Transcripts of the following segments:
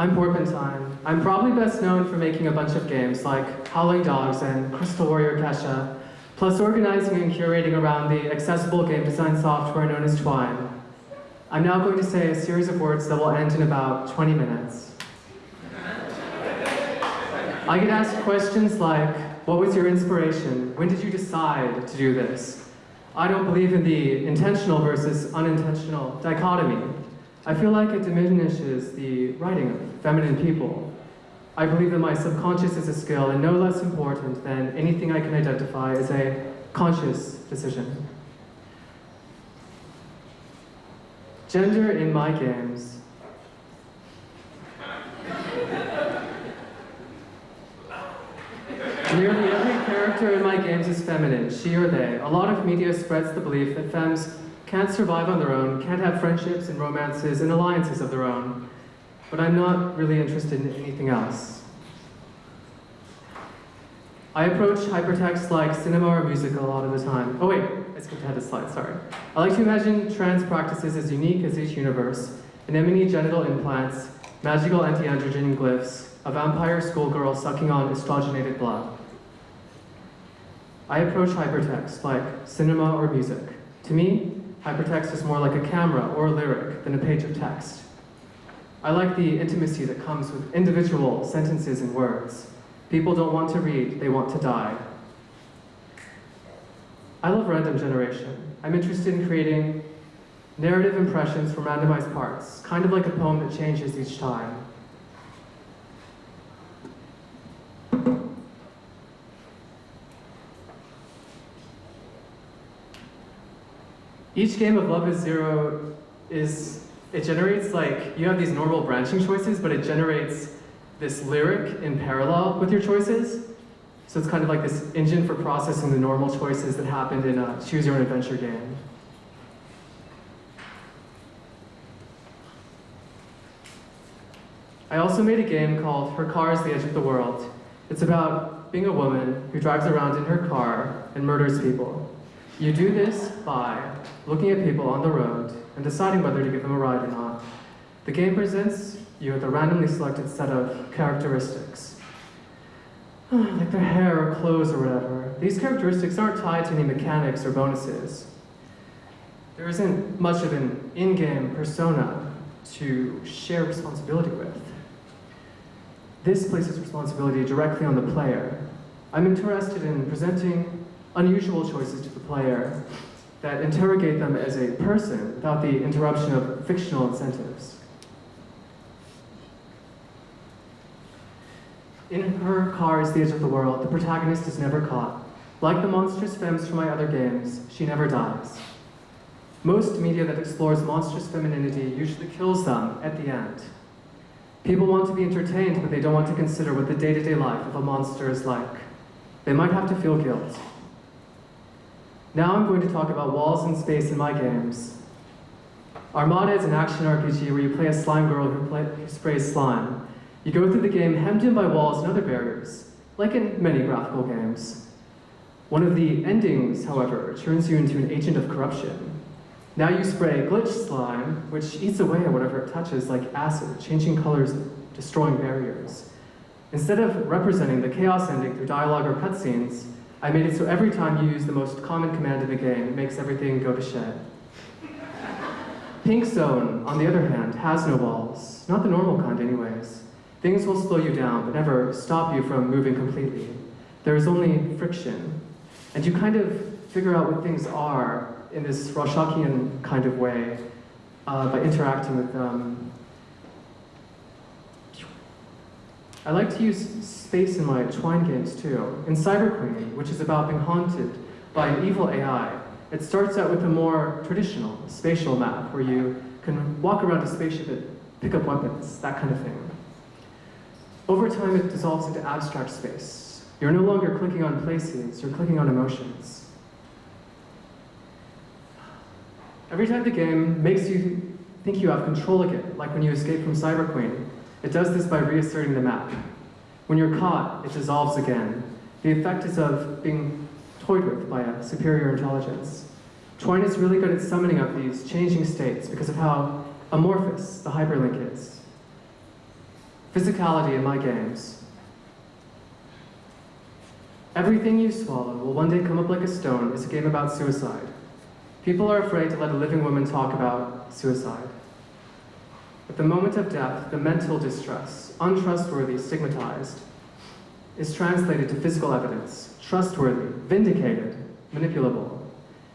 I'm Porpentine. I'm probably best known for making a bunch of games like Howling Dogs and Crystal Warrior Kesha, plus organizing and curating around the accessible game design software known as Twine. I'm now going to say a series of words that will end in about 20 minutes. I get asked questions like, what was your inspiration? When did you decide to do this? I don't believe in the intentional versus unintentional dichotomy. I feel like it diminishes the writing of feminine people. I believe that my subconscious is a skill and no less important than anything I can identify as a conscious decision. Gender in my games. Nearly every character in my games is feminine, she or they. A lot of media spreads the belief that femmes can't survive on their own, can't have friendships and romances and alliances of their own. But I'm not really interested in anything else. I approach hypertext like cinema or music a lot of the time. Oh wait, I skipped ahead a slide, sorry. I like to imagine trans practices as unique as each universe, anemone genital implants, magical anti-androgen glyphs, a vampire schoolgirl sucking on estrogenated blood. I approach hypertext like cinema or music. To me, hypertext is more like a camera or a lyric than a page of text. I like the intimacy that comes with individual sentences and words. People don't want to read, they want to die. I love random generation. I'm interested in creating narrative impressions from randomized parts, kind of like a poem that changes each time. Each game of Love is Zero is, it generates like, you have these normal branching choices, but it generates this lyric in parallel with your choices. So it's kind of like this engine for processing the normal choices that happened in a choose your own adventure game. I also made a game called Her Car is the Edge of the World. It's about being a woman who drives around in her car and murders people. You do this by looking at people on the road and deciding whether to give them a ride or not. The game presents you with a randomly selected set of characteristics. like their hair or clothes or whatever. These characteristics aren't tied to any mechanics or bonuses. There isn't much of an in-game persona to share responsibility with. This places responsibility directly on the player. I'm interested in presenting unusual choices to the player that interrogate them as a person without the interruption of fictional incentives. In her car is the edge of the world, the protagonist is never caught. Like the monstrous femmes from my other games, she never dies. Most media that explores monstrous femininity usually kills them at the end. People want to be entertained, but they don't want to consider what the day-to-day -day life of a monster is like. They might have to feel guilt. Now I'm going to talk about walls and space in my games. Armada is an action RPG where you play a slime girl who, play, who sprays slime. You go through the game hemmed in by walls and other barriers, like in many graphical games. One of the endings, however, turns you into an agent of corruption. Now you spray glitch slime, which eats away at whatever it touches like acid, changing colors, destroying barriers. Instead of representing the chaos ending through dialogue or cutscenes, I made it so every time you use the most common command in the game, it makes everything go to shit. Pink Zone, on the other hand, has no walls. Not the normal kind anyways. Things will slow you down, but never stop you from moving completely. There is only friction. And you kind of figure out what things are in this Rorschach'ian kind of way uh, by interacting with them. I like to use space in my Twine games too. In Cyber Queen, which is about being haunted by an evil AI, it starts out with a more traditional spatial map where you can walk around a spaceship and pick up weapons, that kind of thing. Over time, it dissolves into abstract space. You're no longer clicking on places, you're clicking on emotions. Every time the game makes you think you have control again, like when you escape from Cyber Queen, it does this by reasserting the map. When you're caught, it dissolves again. The effect is of being toyed with by a superior intelligence. Twine is really good at summoning up these changing states because of how amorphous the hyperlink is. Physicality in my games. Everything you swallow will one day come up like a stone is a game about suicide. People are afraid to let a living woman talk about suicide. At the moment of death, the mental distress, untrustworthy, stigmatized, is translated to physical evidence, trustworthy, vindicated, manipulable.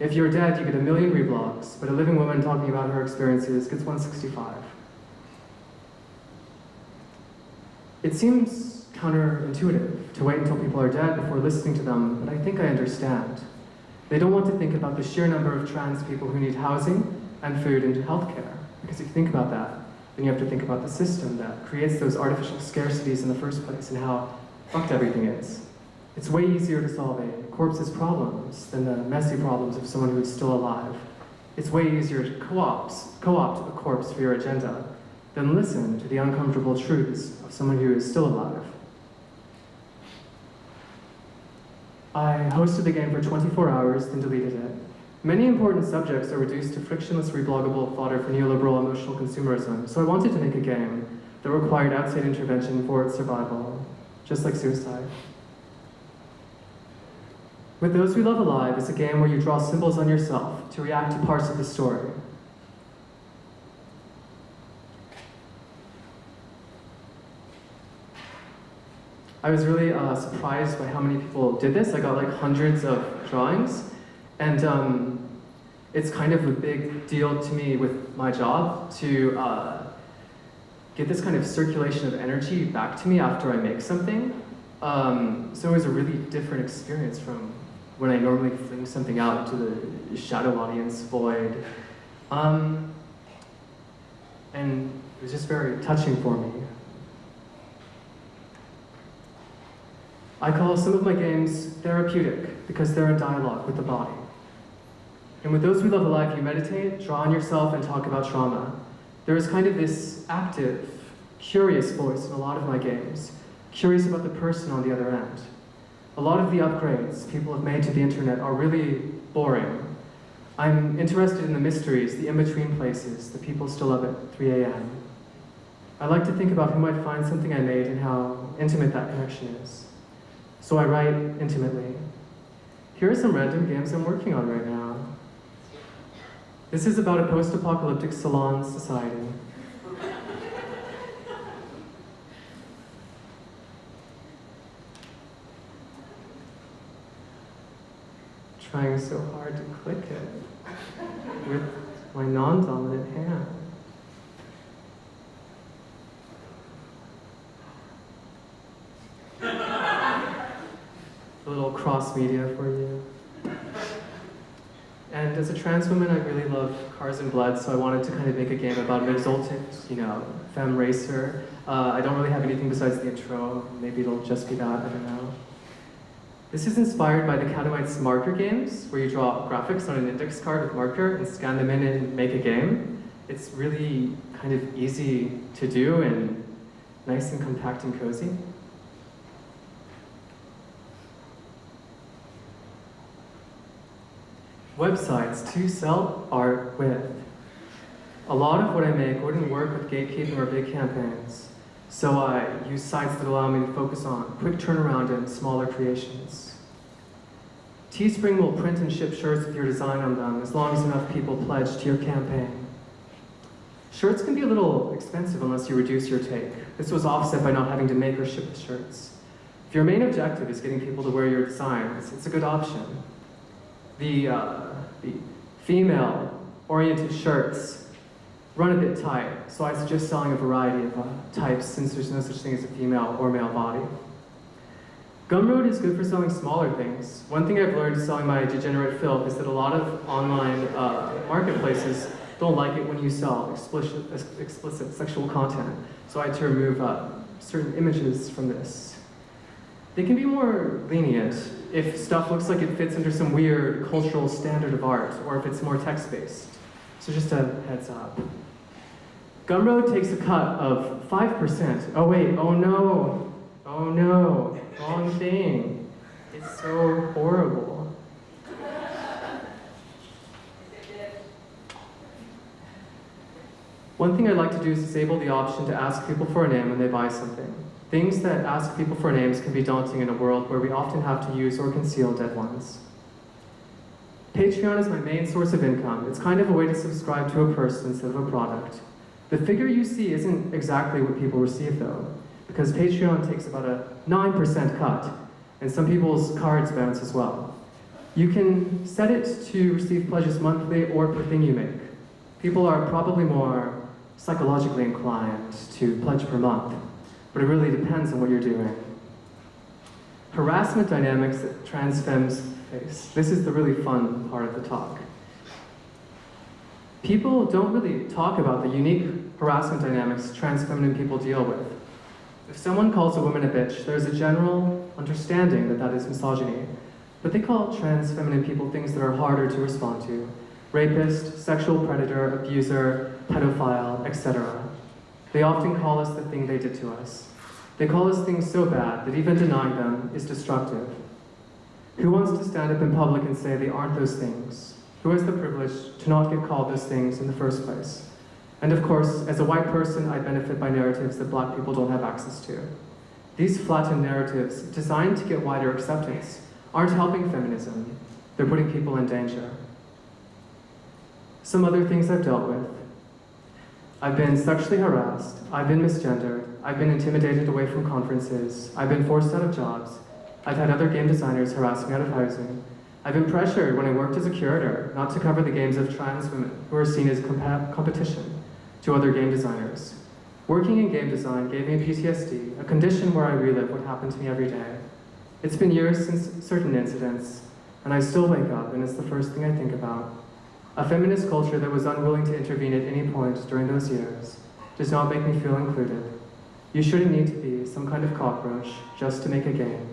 If you're dead, you get a million reblogs, but a living woman talking about her experiences gets 165. It seems counterintuitive to wait until people are dead before listening to them, but I think I understand. They don't want to think about the sheer number of trans people who need housing and food and healthcare. Because if you think about that, then you have to think about the system that creates those artificial scarcities in the first place and how fucked everything is. It's way easier to solve a corpse's problems than the messy problems of someone who is still alive. It's way easier to co-opt, co-opt a corpse for your agenda than listen to the uncomfortable truths of someone who is still alive. I hosted the game for 24 hours, then deleted it. Many important subjects are reduced to frictionless rebloggable fodder for neoliberal emotional consumerism, so I wanted to make a game that required outside intervention for its survival, just like suicide. With Those We Love Alive is a game where you draw symbols on yourself to react to parts of the story. I was really uh, surprised by how many people did this. I got like hundreds of drawings, and um, it's kind of a big deal to me with my job to uh, get this kind of circulation of energy back to me after I make something. Um, so it was a really different experience from when I normally fling something out to the shadow audience void. Um, and it was just very touching for me. I call some of my games therapeutic because they're in dialogue with the body. And with Those We Love Alive, you meditate, draw on yourself, and talk about trauma. There is kind of this active, curious voice in a lot of my games, curious about the person on the other end. A lot of the upgrades people have made to the internet are really boring. I'm interested in the mysteries, the in-between places, the people still up at 3 a.m. I like to think about who might find something I made and how intimate that connection is. So I write intimately. Here are some random games I'm working on right now. This is about a post-apocalyptic salon society. Trying so hard to click it with my non-dominant hand. a little cross media for you. As a trans woman, I really love Cars and Blood, so I wanted to kind of make a game about an exultant, you know, femme racer. Uh, I don't really have anything besides the intro. Maybe it'll just be that, I don't know. This is inspired by the Catamite's marker games, where you draw graphics on an index card with marker and scan them in and make a game. It's really kind of easy to do and nice and compact and cozy. Websites to sell art with. A lot of what I make wouldn't work with gatekeeping or big campaigns, so I use sites that allow me to focus on quick turnaround and smaller creations. Teespring will print and ship shirts with your design on them as long as enough people pledge to your campaign. Shirts can be a little expensive unless you reduce your take. This was offset by not having to make or ship the shirts. If your main objective is getting people to wear your designs, it's a good option. The uh, female-oriented shirts run a bit tight, so I suggest selling a variety of uh, types since there's no such thing as a female or male body. Gumroad is good for selling smaller things. One thing I've learned selling my degenerate filth is that a lot of online uh, marketplaces don't like it when you sell explicit, explicit sexual content. So I had to remove uh, certain images from this. They can be more lenient if stuff looks like it fits under some weird cultural standard of art, or if it's more text-based. So just a heads up. Gumroad takes a cut of 5%. Oh wait, oh no, oh no, wrong thing. It's so horrible. One thing I'd like to do is disable the option to ask people for a name when they buy something. Things that ask people for names can be daunting in a world where we often have to use or conceal dead ones. Patreon is my main source of income. It's kind of a way to subscribe to a person instead of a product. The figure you see isn't exactly what people receive though, because Patreon takes about a 9% cut, and some people's cards bounce as well. You can set it to receive pledges monthly or per thing you make. People are probably more psychologically inclined to pledge per month, but it really depends on what you're doing. Harassment dynamics that trans femmes face. This is the really fun part of the talk. People don't really talk about the unique harassment dynamics trans feminine people deal with. If someone calls a woman a bitch, there's a general understanding that that is misogyny, but they call trans feminine people things that are harder to respond to. Rapist, sexual predator, abuser, pedophile, etc. They often call us the thing they did to us. They call us things so bad that even denying them is destructive. Who wants to stand up in public and say they aren't those things? Who has the privilege to not get called those things in the first place? And of course, as a white person, I benefit by narratives that black people don't have access to. These flattened narratives, designed to get wider acceptance, aren't helping feminism. They're putting people in danger. Some other things I've dealt with. I've been sexually harassed, I've been misgendered, I've been intimidated away from conferences, I've been forced out of jobs, I've had other game designers harass me out of housing, I've been pressured when I worked as a curator not to cover the games of trans women who are seen as comp competition to other game designers. Working in game design gave me PTSD, a condition where I relive what happened to me every day. It's been years since certain incidents, and I still wake up and it's the first thing I think about. A feminist culture that was unwilling to intervene at any point during those years does not make me feel included. You shouldn't need to be some kind of cockroach just to make a game.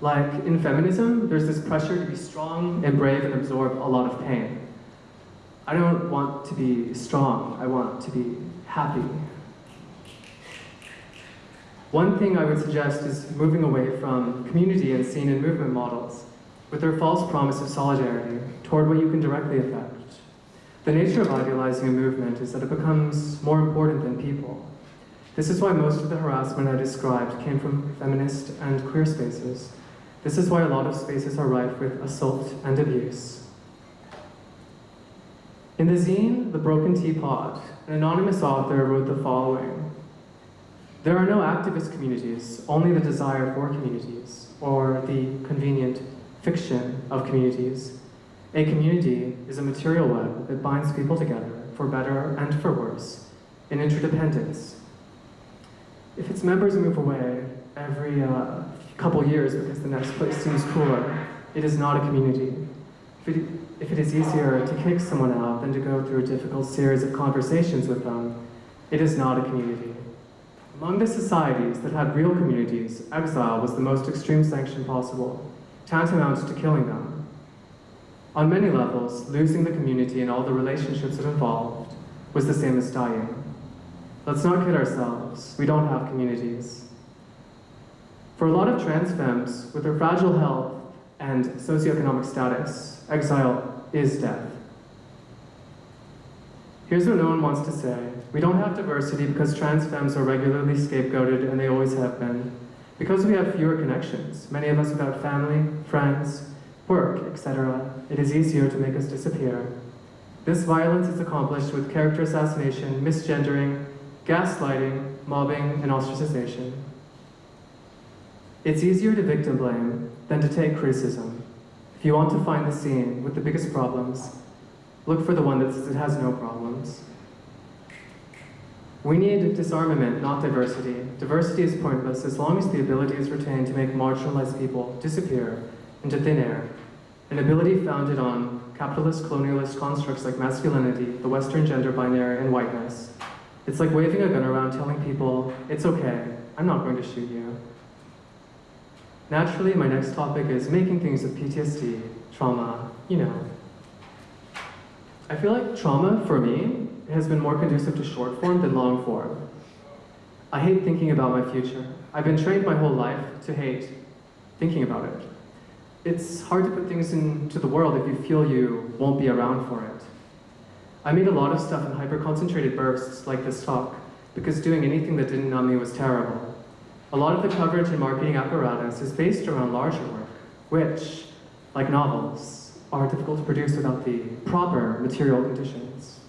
Like in feminism, there's this pressure to be strong and brave and absorb a lot of pain. I don't want to be strong, I want to be happy. One thing I would suggest is moving away from community and scene and movement models with their false promise of solidarity toward what you can directly affect. The nature of idealizing a movement is that it becomes more important than people. This is why most of the harassment I described came from feminist and queer spaces. This is why a lot of spaces are rife with assault and abuse. In the zine, The Broken Teapot, an anonymous author wrote the following. There are no activist communities, only the desire for communities, or the convenient fiction of communities. A community is a material web that binds people together, for better and for worse, in interdependence. If its members move away every uh, couple years because the next place seems cooler, it is not a community. If it, if it is easier to kick someone out than to go through a difficult series of conversations with them, it is not a community. Among the societies that had real communities, exile was the most extreme sanction possible, tantamount to killing them. On many levels, losing the community and all the relationships it involved was the same as dying. Let's not kid ourselves, we don't have communities. For a lot of trans femmes, with their fragile health and socioeconomic status, exile is death. Here's what no one wants to say. We don't have diversity because trans femmes are regularly scapegoated and they always have been. Because we have fewer connections, many of us without family, friends, work, etc., it is easier to make us disappear. This violence is accomplished with character assassination, misgendering, gaslighting, mobbing, and ostracization. It's easier to victim blame than to take criticism. If you want to find the scene with the biggest problems, look for the one that says it has no problems. We need disarmament, not diversity. Diversity is pointless as long as the ability is retained to make marginalized people disappear into thin air. An ability founded on capitalist colonialist constructs like masculinity, the Western gender binary, and whiteness. It's like waving a gun around telling people, it's okay, I'm not going to shoot you. Naturally, my next topic is making things with PTSD, trauma, you know. I feel like trauma, for me, has been more conducive to short form than long form. I hate thinking about my future. I've been trained my whole life to hate thinking about it. It's hard to put things into the world if you feel you won't be around for it. I made a lot of stuff in hyper-concentrated bursts like this talk, because doing anything that didn't numb me was terrible. A lot of the coverage and marketing apparatus is based around larger work, which, like novels, are difficult to produce without the proper material conditions.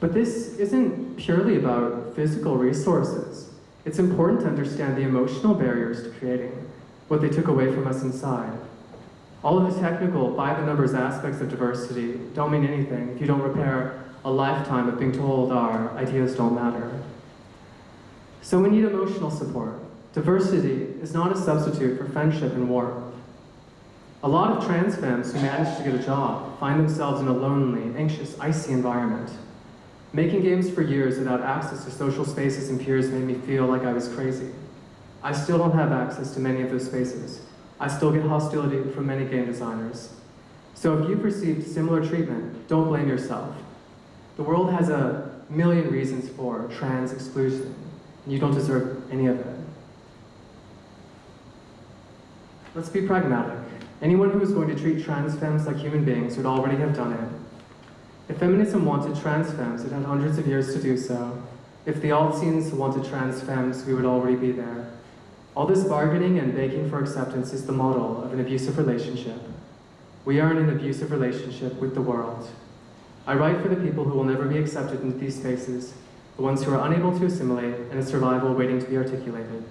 But this isn't purely about physical resources. It's important to understand the emotional barriers to creating, what they took away from us inside. All of the technical, by the numbers aspects of diversity don't mean anything if you don't repair a lifetime of being told our ideas don't matter. So we need emotional support. Diversity is not a substitute for friendship and warmth. A lot of trans femmes who manage to get a job find themselves in a lonely, anxious, icy environment. Making games for years without access to social spaces and peers made me feel like I was crazy. I still don't have access to many of those spaces. I still get hostility from many game designers. So if you've received similar treatment, don't blame yourself. The world has a million reasons for trans exclusion, and you don't deserve any of it. Let's be pragmatic. Anyone who is going to treat trans femmes like human beings would already have done it. If feminism wanted trans femmes, it had hundreds of years to do so. If the alt scenes wanted trans femmes, we would already be there. All this bargaining and begging for acceptance is the model of an abusive relationship. We are in an abusive relationship with the world. I write for the people who will never be accepted into these spaces, the ones who are unable to assimilate, and a survival waiting to be articulated.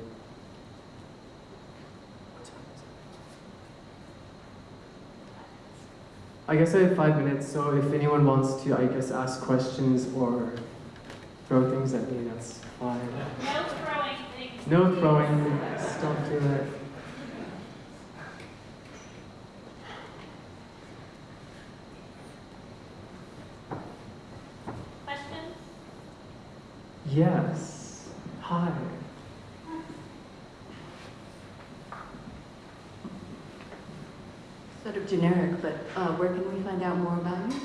I guess I have five minutes, so if anyone wants to, I guess, ask questions or throw things at me, that's fine. No throwing things. No throwing, just don't do it. Questions? Yes. Hi. Sort of generic, but uh, where can we find out more about you?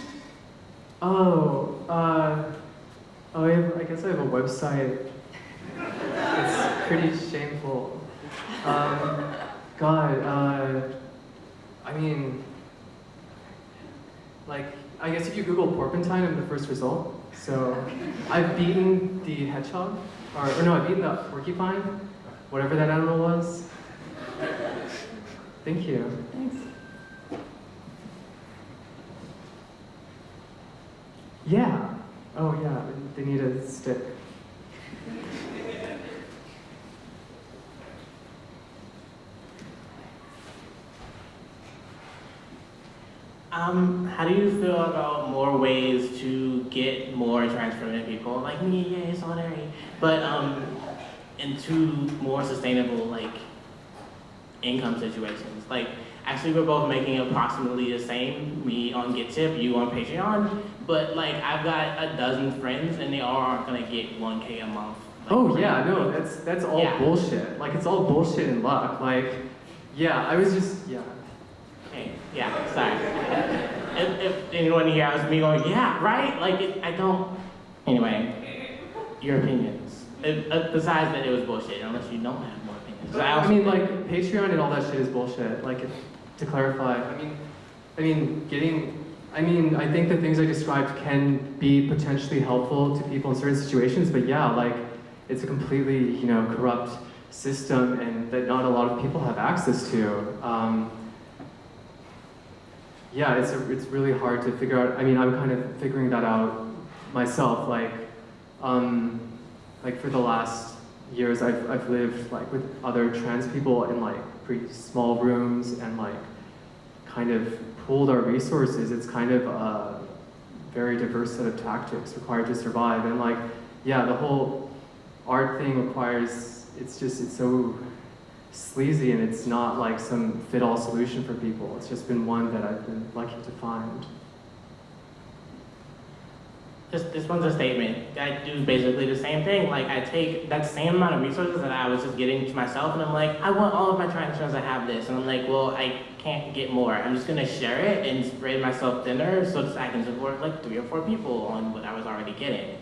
Oh, uh, oh, I, have, I guess I have a website. Pretty shameful. Um, God, uh, I mean, like, I guess if you Google porpentine, I'm the first result. So, I've beaten the hedgehog, or, or no, I've beaten the porcupine, whatever that animal was. Thank you. Thanks. Yeah. Oh, yeah. They need a stick. Um, how do you feel about more ways to get more transformative people like me, yay, solidarity, but um, into more sustainable like income situations? Like, actually, we're both making approximately the same. Me on Gittip, you on Patreon, but like I've got a dozen friends and they all aren't gonna get 1k a month. Like, Oh yeah, no, that's that's all Yeah. bullshit. Like it's all bullshit and luck. Like, yeah, I was just yeah. Yeah, sorry. if, if anyone here me going, yeah, right? Like, it, I don't. Anyway, your opinions. It, uh, besides that, it was bullshit, unless you don't have more opinions. I also- mean, like Patreon and all that shit is bullshit. Like, to clarify, I mean, I mean, getting. I mean, I think the things I described can be potentially helpful to people in certain situations, but yeah, like, it's a completely, you know, corrupt system and that not a lot of people have access to. Um, yeah, it's, a, it's really hard to figure out. I mean, I'm kind of figuring that out myself. Like, um, like for the last years, I've, I've lived like with other trans people in like pretty small rooms and like kind of pooled our resources. It's kind of a very diverse set of tactics required to survive. And like, yeah, the whole art thing requires, it's just, it's so sleazy and it's not like some fit-all solution for people. It's just been one that I've been lucky to find. This, this one's a statement. I do basically the same thing. Like, I take that same amount of resources that I was just getting to myself, and I'm like, I want all of my friends to have this. And I'm like, well, I can't get more. I'm just gonna share it and spread myself thinner so that I can support like three or four people on what I was already getting,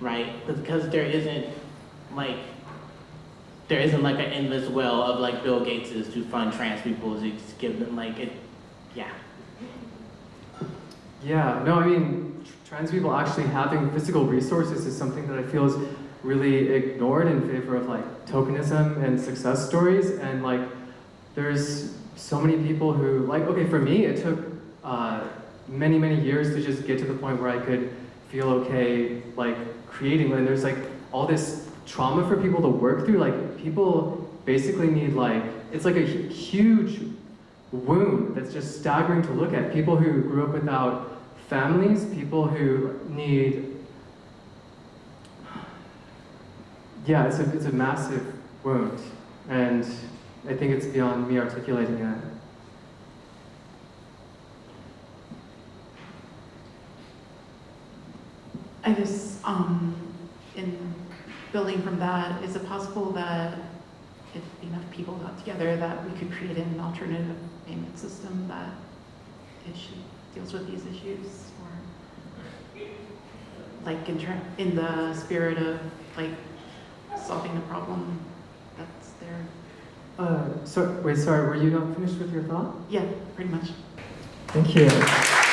right? Because there isn't, like, there isn't like an endless well of like Bill Gates's to fund trans people to just give them like it, yeah. Yeah, no, I mean, trans people actually having physical resources is something that I feel is really ignored in favor of like tokenism and success stories. And like, there's so many people who, like, okay, for me, it took uh, many, many years to just get to the point where I could feel okay, like, creating. And there's like all this trauma for people to work through. Like, people basically need, like, it's like a huge wound that's just staggering to look at. People who grew up without families, people who need. Yeah, it's a, it's a massive wound. And I think it's beyond me articulating it. I guess, um, in building from that, is it possible that if enough people got together, that we could create an alternative payment system that issue, deals with these issues? Or, like, in in the spirit of, like, solving the problem that's there? Uh, so, wait, sorry, were you not finished with your thought? Yeah, pretty much. Thank you.